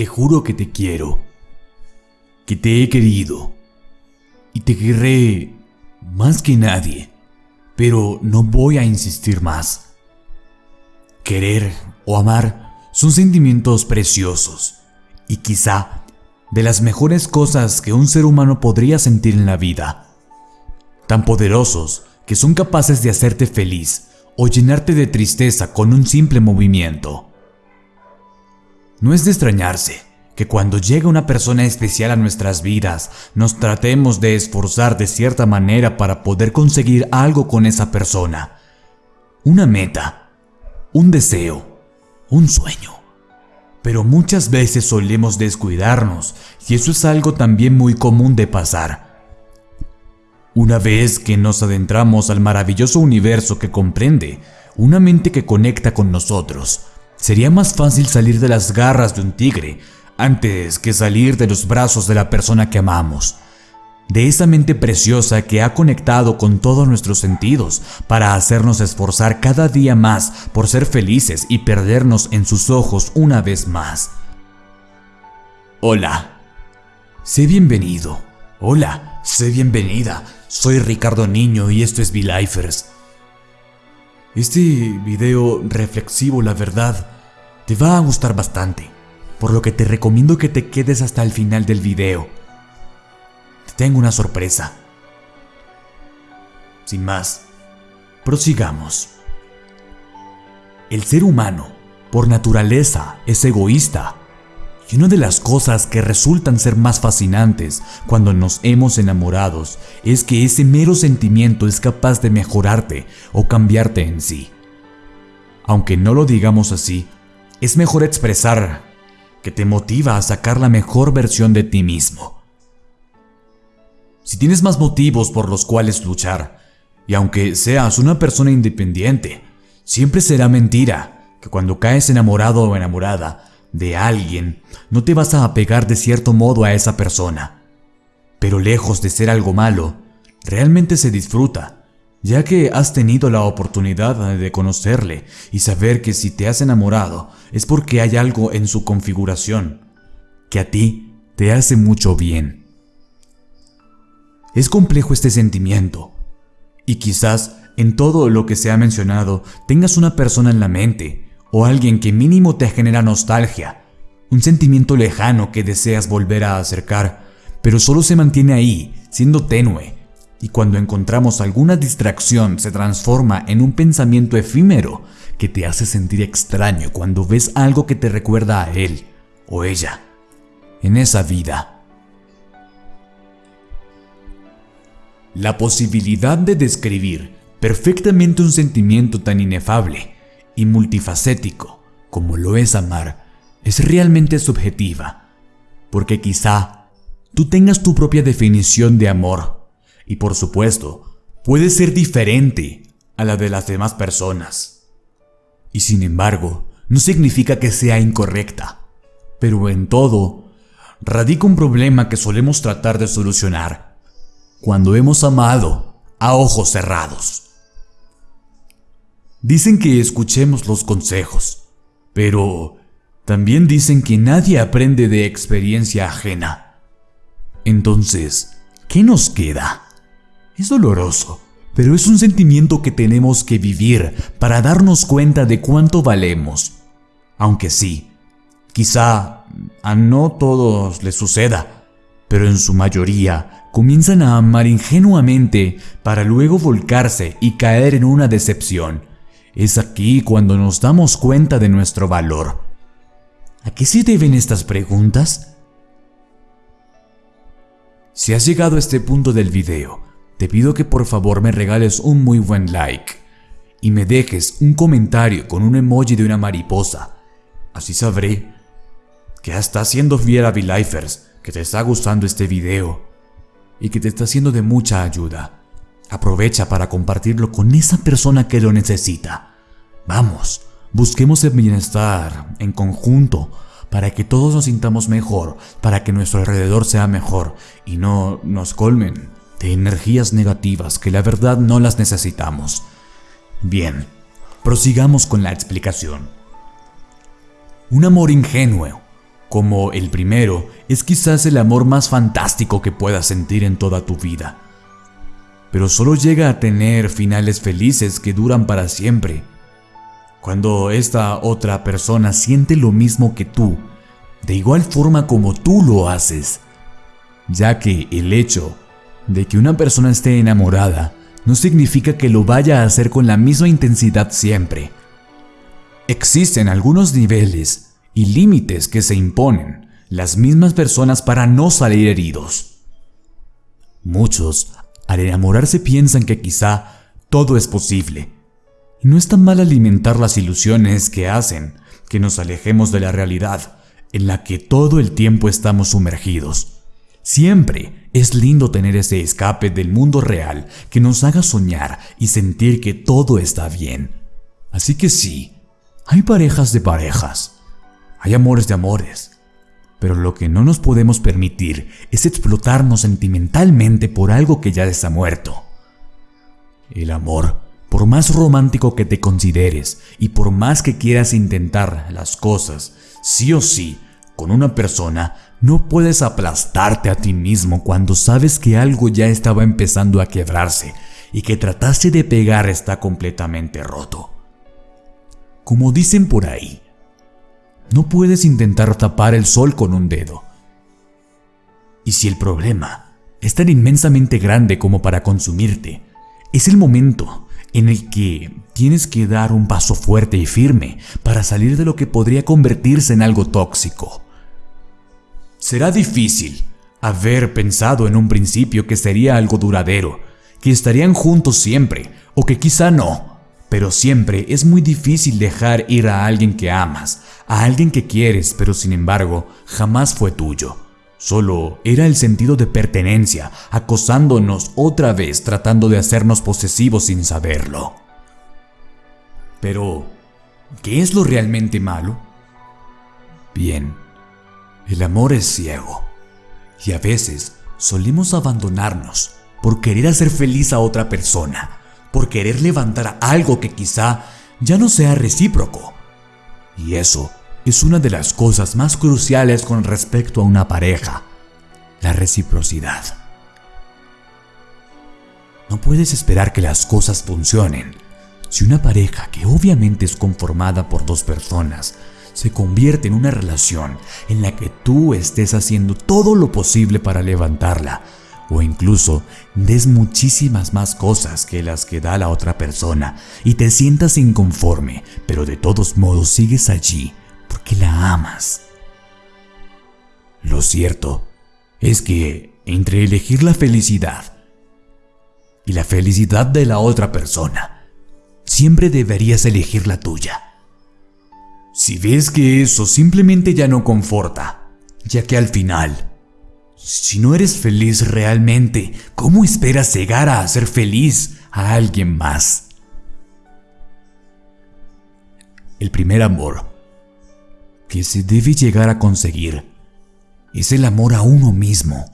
Te juro que te quiero, que te he querido y te querré más que nadie, pero no voy a insistir más. Querer o amar son sentimientos preciosos y quizá de las mejores cosas que un ser humano podría sentir en la vida. Tan poderosos que son capaces de hacerte feliz o llenarte de tristeza con un simple movimiento. No es de extrañarse que cuando llega una persona especial a nuestras vidas, nos tratemos de esforzar de cierta manera para poder conseguir algo con esa persona. Una meta, un deseo, un sueño. Pero muchas veces solemos descuidarnos y eso es algo también muy común de pasar. Una vez que nos adentramos al maravilloso universo que comprende una mente que conecta con nosotros, sería más fácil salir de las garras de un tigre antes que salir de los brazos de la persona que amamos, de esa mente preciosa que ha conectado con todos nuestros sentidos para hacernos esforzar cada día más por ser felices y perdernos en sus ojos una vez más. Hola, sé bienvenido. Hola, sé bienvenida. Soy Ricardo Niño y esto es V-Lifers. Este video reflexivo, la verdad, te va a gustar bastante por lo que te recomiendo que te quedes hasta el final del video. Te tengo una sorpresa. Sin más, prosigamos. El ser humano, por naturaleza, es egoísta. Y una de las cosas que resultan ser más fascinantes cuando nos hemos enamorados es que ese mero sentimiento es capaz de mejorarte o cambiarte en sí. Aunque no lo digamos así, es mejor expresar que te motiva a sacar la mejor versión de ti mismo. Si tienes más motivos por los cuales luchar, y aunque seas una persona independiente, siempre será mentira que cuando caes enamorado o enamorada de alguien, no te vas a apegar de cierto modo a esa persona. Pero lejos de ser algo malo, realmente se disfruta ya que has tenido la oportunidad de conocerle y saber que si te has enamorado es porque hay algo en su configuración que a ti te hace mucho bien. Es complejo este sentimiento y quizás en todo lo que se ha mencionado tengas una persona en la mente o alguien que mínimo te genera nostalgia, un sentimiento lejano que deseas volver a acercar, pero solo se mantiene ahí, siendo tenue y cuando encontramos alguna distracción se transforma en un pensamiento efímero que te hace sentir extraño cuando ves algo que te recuerda a él o ella en esa vida. La posibilidad de describir perfectamente un sentimiento tan inefable y multifacético como lo es amar es realmente subjetiva, porque quizá tú tengas tu propia definición de amor y por supuesto, puede ser diferente a la de las demás personas. Y sin embargo, no significa que sea incorrecta, pero en todo, radica un problema que solemos tratar de solucionar cuando hemos amado a ojos cerrados. Dicen que escuchemos los consejos, pero también dicen que nadie aprende de experiencia ajena. Entonces, ¿qué nos queda? Es doloroso, pero es un sentimiento que tenemos que vivir para darnos cuenta de cuánto valemos. Aunque sí, quizá a no todos les suceda, pero en su mayoría comienzan a amar ingenuamente para luego volcarse y caer en una decepción. Es aquí cuando nos damos cuenta de nuestro valor. ¿A qué se deben estas preguntas? Si has llegado a este punto del video, te pido que por favor me regales un muy buen like y me dejes un comentario con un emoji de una mariposa. Así sabré que hasta haciendo fiel a que te está gustando este video y que te está siendo de mucha ayuda. Aprovecha para compartirlo con esa persona que lo necesita. Vamos, busquemos el bienestar en conjunto para que todos nos sintamos mejor, para que nuestro alrededor sea mejor y no nos colmen de energías negativas que la verdad no las necesitamos. Bien, prosigamos con la explicación. Un amor ingenuo como el primero es quizás el amor más fantástico que puedas sentir en toda tu vida. Pero solo llega a tener finales felices que duran para siempre. Cuando esta otra persona siente lo mismo que tú, de igual forma como tú lo haces, ya que el hecho de que una persona esté enamorada no significa que lo vaya a hacer con la misma intensidad siempre. Existen algunos niveles y límites que se imponen las mismas personas para no salir heridos. Muchos, al enamorarse, piensan que quizá todo es posible. Y no es tan mal alimentar las ilusiones que hacen que nos alejemos de la realidad en la que todo el tiempo estamos sumergidos. Siempre es lindo tener ese escape del mundo real que nos haga soñar y sentir que todo está bien. Así que sí, hay parejas de parejas, hay amores de amores, pero lo que no nos podemos permitir es explotarnos sentimentalmente por algo que ya está muerto. El amor, por más romántico que te consideres y por más que quieras intentar las cosas, sí o sí, con una persona, no puedes aplastarte a ti mismo cuando sabes que algo ya estaba empezando a quebrarse y que trataste de pegar está completamente roto. Como dicen por ahí, no puedes intentar tapar el sol con un dedo. Y si el problema es tan inmensamente grande como para consumirte, es el momento en el que tienes que dar un paso fuerte y firme para salir de lo que podría convertirse en algo tóxico. Será difícil haber pensado en un principio que sería algo duradero, que estarían juntos siempre, o que quizá no, pero siempre es muy difícil dejar ir a alguien que amas, a alguien que quieres, pero sin embargo jamás fue tuyo. Solo era el sentido de pertenencia, acosándonos otra vez tratando de hacernos posesivos sin saberlo. Pero, ¿qué es lo realmente malo? Bien, el amor es ciego, y a veces solemos abandonarnos por querer hacer feliz a otra persona por querer levantar algo que quizá ya no sea recíproco. Y eso es una de las cosas más cruciales con respecto a una pareja, la reciprocidad. No puedes esperar que las cosas funcionen si una pareja que obviamente es conformada por dos personas se convierte en una relación en la que tú estés haciendo todo lo posible para levantarla, o incluso des muchísimas más cosas que las que da la otra persona y te sientas inconforme, pero de todos modos sigues allí porque la amas. Lo cierto es que entre elegir la felicidad y la felicidad de la otra persona, siempre deberías elegir la tuya. Si ves que eso simplemente ya no conforta, ya que al final si no eres feliz realmente, ¿cómo esperas llegar a ser feliz a alguien más? El primer amor que se debe llegar a conseguir es el amor a uno mismo.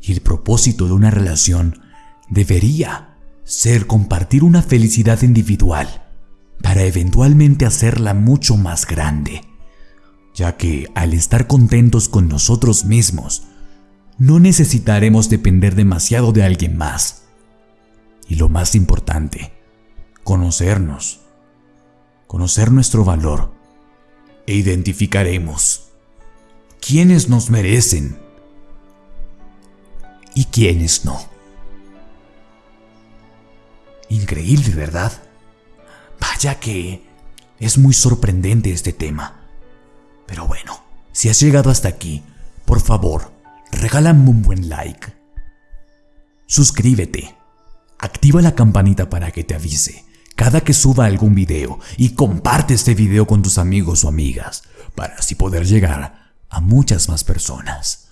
Y el propósito de una relación debería ser compartir una felicidad individual para eventualmente hacerla mucho más grande, ya que al estar contentos con nosotros mismos, no necesitaremos depender demasiado de alguien más. Y lo más importante, conocernos, conocer nuestro valor e identificaremos quiénes nos merecen y quiénes no. Increíble, ¿verdad? Vaya que es muy sorprendente este tema. Pero bueno, si has llegado hasta aquí, por favor, regálame un buen like. Suscríbete. Activa la campanita para que te avise cada que suba algún video y comparte este video con tus amigos o amigas para así poder llegar a muchas más personas.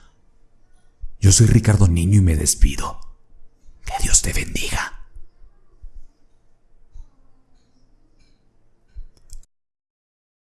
Yo soy Ricardo Niño y me despido. Que Dios te bendiga.